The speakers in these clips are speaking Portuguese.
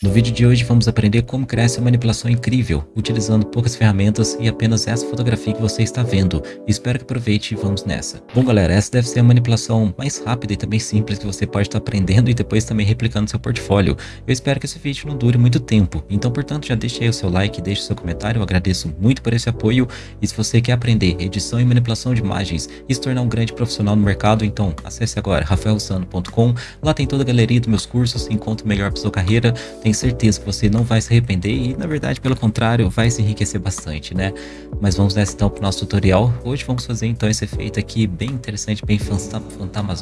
No vídeo de hoje vamos aprender como criar essa manipulação incrível, utilizando poucas ferramentas e apenas essa fotografia que você está vendo. Espero que aproveite e vamos nessa. Bom galera, essa deve ser a manipulação mais rápida e também simples que você pode estar aprendendo e depois também replicando seu portfólio. Eu espero que esse vídeo não dure muito tempo, então portanto já deixe aí o seu like, deixe seu comentário, eu agradeço muito por esse apoio. E se você quer aprender edição e manipulação de imagens e se tornar um grande profissional no mercado, então acesse agora rafaelsano.com, lá tem toda a galeria dos meus cursos, encontre o melhor para sua carreira, tenho certeza que você não vai se arrepender e, na verdade, pelo contrário, vai se enriquecer bastante, né? Mas vamos nessa então para o nosso tutorial. Hoje vamos fazer então esse efeito aqui bem interessante, bem fantasma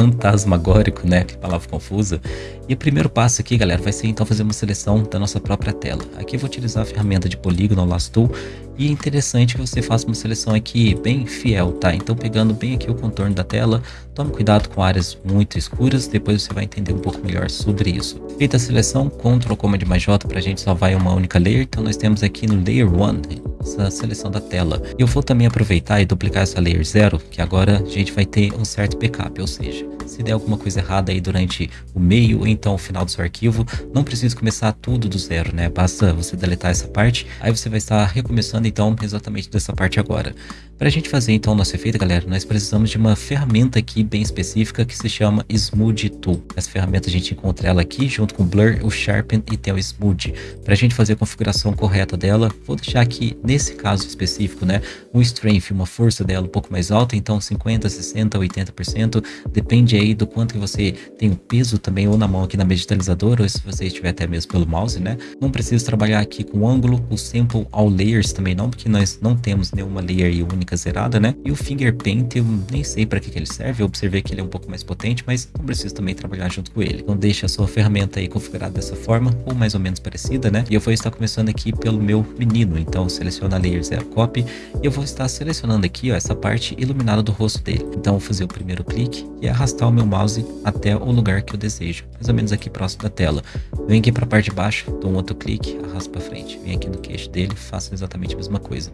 fantasmagórico, né? Que palavra confusa. E o primeiro passo aqui, galera, vai ser então fazer uma seleção da nossa própria tela. Aqui eu vou utilizar a ferramenta de polígono, Last Tool, e é interessante que você faça uma seleção aqui bem fiel, tá? Então pegando bem aqui o contorno da tela, tome cuidado com áreas muito escuras, depois você vai entender um pouco melhor sobre isso. Feita a seleção, Ctrl Command mais J para a gente salvar em uma única layer, então nós temos aqui no Layer 1, essa seleção da tela. Eu vou também aproveitar e duplicar essa Layer 0, que agora a gente vai ter um certo backup, ou seja, se der alguma coisa errada aí durante o meio ou então o final do seu arquivo, não precisa começar tudo do zero, né? Basta você deletar essa parte, aí você vai estar recomeçando então exatamente dessa parte agora. Para a gente fazer então o nosso efeito, galera, nós precisamos de uma ferramenta aqui bem específica que se chama Smooth Tool. Essa ferramenta a gente encontra ela aqui junto com o Blur, o Sharpen e tem o Smooth. Para a gente fazer a configuração correta dela, vou deixar aqui nesse caso específico, né, um Strength, uma força dela um pouco mais alta, então 50, 60, 80%, depende aí do quanto que você tem o peso também ou na mão aqui na digitalizadora ou se você estiver até mesmo pelo mouse, né. Não precisa trabalhar aqui com ângulo, o Sample All Layers também não, porque nós não temos nenhuma layer única zerada, né? E o Finger Paint, eu nem sei para que, que ele serve, eu observei que ele é um pouco mais potente, mas não preciso também trabalhar junto com ele. Então deixe a sua ferramenta aí configurada dessa forma, ou mais ou menos parecida, né? E eu vou estar começando aqui pelo meu menino, então seleciona Layer Zero Copy, e eu vou estar selecionando aqui, ó, essa parte iluminada do rosto dele. Então vou fazer o primeiro clique e arrastar o meu mouse até o lugar que eu desejo, mais ou menos aqui próximo da tela. Venho aqui para a parte de baixo, dou um outro clique, arrasto para frente. Venho aqui no queixo dele, faço exatamente a mesma coisa.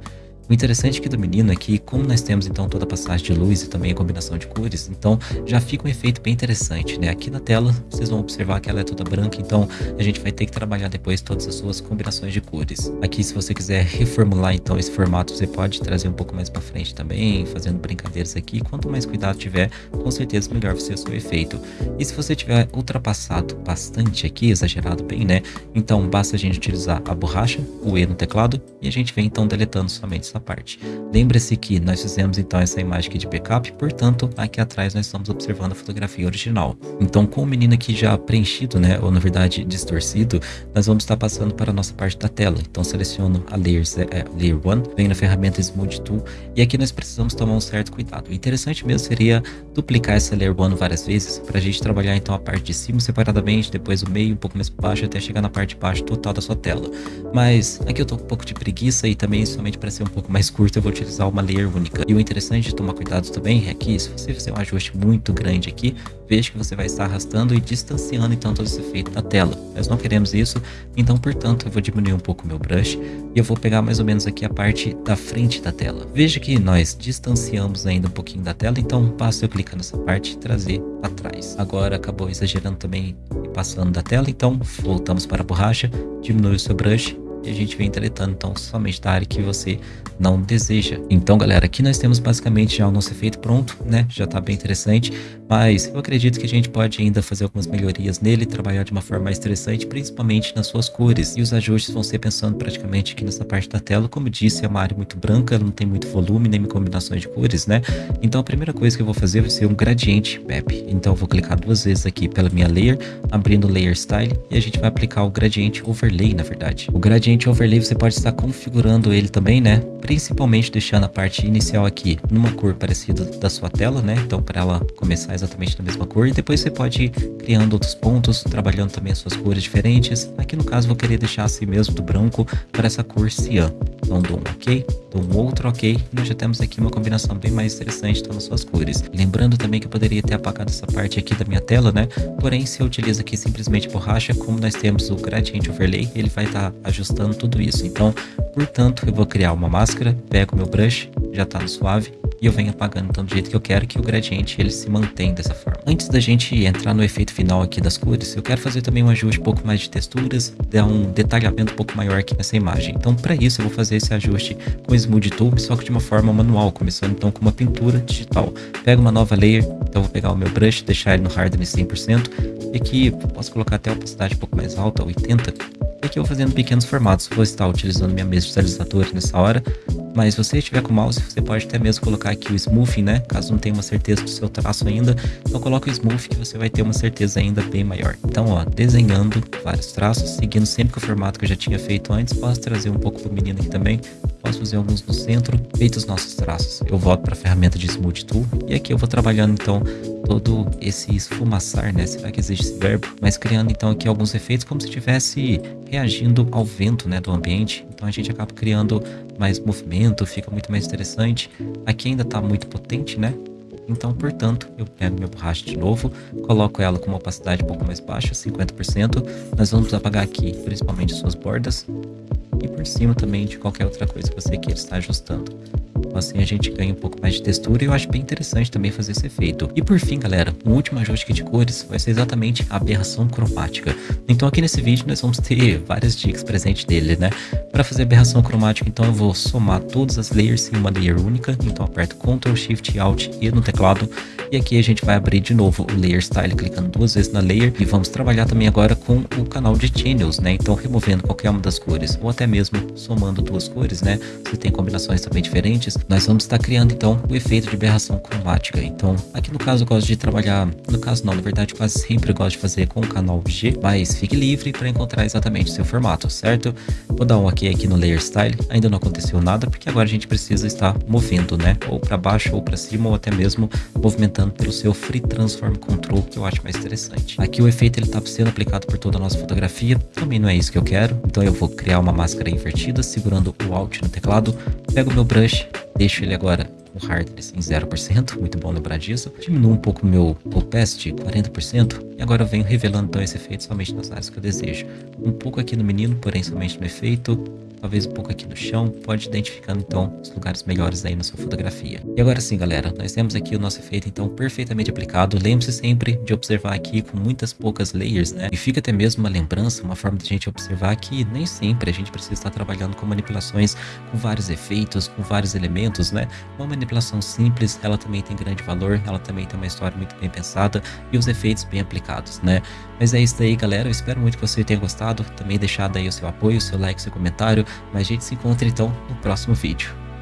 O interessante aqui do menino é que, como nós temos então toda a passagem de luz e também a combinação de cores, então já fica um efeito bem interessante, né? Aqui na tela, vocês vão observar que ela é toda branca, então a gente vai ter que trabalhar depois todas as suas combinações de cores. Aqui, se você quiser reformular então esse formato, você pode trazer um pouco mais para frente também, fazendo brincadeiras aqui. Quanto mais cuidado tiver, com certeza melhor vai ser o seu efeito. E se você tiver ultrapassado bastante aqui, exagerado bem, né? Então basta a gente utilizar a borracha, o E no teclado, e a gente vem então deletando somente essa parte. Lembre-se que nós fizemos então essa imagem aqui de backup, portanto aqui atrás nós estamos observando a fotografia original. Então com o menino aqui já preenchido, né, ou na verdade distorcido, nós vamos estar passando para a nossa parte da tela. Então seleciono a Layer, é, layer 1, venho na ferramenta Smooth Tool e aqui nós precisamos tomar um certo cuidado. O interessante mesmo seria duplicar essa Layer 1 várias vezes para a gente trabalhar então a parte de cima separadamente, depois o meio um pouco mais para baixo até chegar na parte de baixo total da sua tela. Mas aqui eu tô com um pouco de preguiça e também somente para ser um pouco mais curto eu vou utilizar uma layer única. E o interessante de tomar cuidado também é que se você fizer um ajuste muito grande aqui, veja que você vai estar arrastando e distanciando então todo esse efeito da tela. Nós não queremos isso, então portanto eu vou diminuir um pouco o meu brush e eu vou pegar mais ou menos aqui a parte da frente da tela. Veja que nós distanciamos ainda um pouquinho da tela, então basta eu clicar nessa parte e trazer para trás. Agora acabou exagerando também e passando da tela, então voltamos para a borracha, diminui o seu brush e a gente vem deletando então somente da área que você não deseja. Então galera, aqui nós temos basicamente já o nosso efeito pronto, né? Já tá bem interessante, mas eu acredito que a gente pode ainda fazer algumas melhorias nele, trabalhar de uma forma mais interessante, principalmente nas suas cores. E os ajustes vão ser pensando praticamente aqui nessa parte da tela. Como disse, é uma área muito branca, não tem muito volume, nem combinações de cores, né? Então a primeira coisa que eu vou fazer vai ser um gradiente map. Então eu vou clicar duas vezes aqui pela minha layer, abrindo o layer style, e a gente vai aplicar o gradiente overlay, na verdade. O gradiente Ambiente Overlay você pode estar configurando ele também, né? Principalmente deixando a parte inicial aqui numa cor parecida da sua tela, né? Então para ela começar exatamente na mesma cor. E depois você pode ir criando outros pontos, trabalhando também as suas cores diferentes. Aqui no caso vou querer deixar assim mesmo do branco para essa cor cian. Então dou um ok, dou um outro ok. Nós já temos aqui uma combinação bem mais interessante então, nas suas cores. Lembrando também que eu poderia ter apagado essa parte aqui da minha tela, né? Porém, se eu utilizo aqui simplesmente borracha, como nós temos o Gradient Overlay, ele vai estar tá ajustando tudo isso. Então, portanto, eu vou criar uma máscara, pego meu brush, já está no suave, e eu venho apagando então do jeito que eu quero que o gradiente ele se mantém dessa forma. Antes da gente entrar no efeito final aqui das cores, eu quero fazer também um ajuste um pouco mais de texturas, dar um detalhamento um pouco maior aqui nessa imagem. Então para isso eu vou fazer esse ajuste com o Smooth Tool, só que de uma forma manual, começando então com uma pintura digital. Pego uma nova layer, então vou pegar o meu brush, deixar ele no hardness 100%, e aqui posso colocar até a opacidade um pouco mais alta, 80, e aqui eu vou fazendo pequenos formatos, vou estar utilizando minha mesa visualizadora nessa hora, mas se você estiver com o mouse, você pode até mesmo colocar aqui o smoothing, né? Caso não tenha uma certeza do seu traço ainda, então coloque o smooth que você vai ter uma certeza ainda bem maior. Então, ó, desenhando vários traços, seguindo sempre com o formato que eu já tinha feito antes, posso trazer um pouco pro menino aqui também, posso fazer alguns no centro, feitos os nossos traços. Eu volto para a ferramenta de Smooth Tool e aqui eu vou trabalhando então todo esse esfumaçar, né? Será que existe esse verbo? Mas criando então aqui alguns efeitos como se estivesse reagindo ao vento, né, do ambiente. Então a gente acaba criando mais movimento, fica muito mais interessante. Aqui ainda está muito potente, né? Então, portanto, eu pego minha borracha de novo, coloco ela com uma opacidade um pouco mais baixa, 50%. Nós vamos apagar aqui, principalmente suas bordas e por cima também de qualquer outra coisa que você queira estar ajustando. Assim a gente ganha um pouco mais de textura e eu acho bem interessante também fazer esse efeito. E por fim, galera, um último ajuste de cores vai ser exatamente a aberração cromática. Então aqui nesse vídeo nós vamos ter várias dicas presentes dele, né? Para fazer aberração cromática, então eu vou somar todas as layers em uma layer única. Então aperto Ctrl, Shift, Alt e no teclado. E aqui a gente vai abrir de novo o Layer Style, clicando duas vezes na layer. E vamos trabalhar também agora com o canal de channels, né? Então removendo qualquer uma das cores, ou até mesmo somando duas cores, né? Você tem combinações também diferentes nós vamos estar criando então o efeito de aberração cromática. Então, aqui no caso eu gosto de trabalhar, no caso não, na verdade quase sempre eu gosto de fazer com o canal G, mas fique livre para encontrar exatamente o seu formato, certo? Vou dar um ok aqui no Layer Style, ainda não aconteceu nada, porque agora a gente precisa estar movendo, né? Ou para baixo ou para cima, ou até mesmo movimentando pelo seu Free Transform Control, que eu acho mais interessante. Aqui o efeito ele está sendo aplicado por toda a nossa fotografia, também não é isso que eu quero, então eu vou criar uma máscara invertida, segurando o Alt no teclado, pego meu brush, Deixo ele agora com hardness em 0%, muito bom lembrar disso. Diminuo um pouco meu opacity, 40%, e agora venho revelando então esse efeito somente nas áreas que eu desejo. Um pouco aqui no menino, porém somente no efeito, talvez um pouco aqui no chão, pode identificando então os lugares melhores aí na sua fotografia. E agora sim, galera, nós temos aqui o nosso efeito então perfeitamente aplicado. Lembre-se sempre de observar aqui com muitas poucas layers, né? E fica até mesmo uma lembrança, uma forma de a gente observar que nem sempre a gente precisa estar trabalhando com manipulações com vários efeitos, com vários elementos, né? Uma manipulação simples, ela também tem grande valor, ela também tem uma história muito bem pensada e os efeitos bem aplicados, né? Mas é isso aí, galera. Eu espero muito que você tenha gostado. Também deixado aí o seu apoio, o seu like, o seu comentário. Mas a gente se encontra então no próximo vídeo.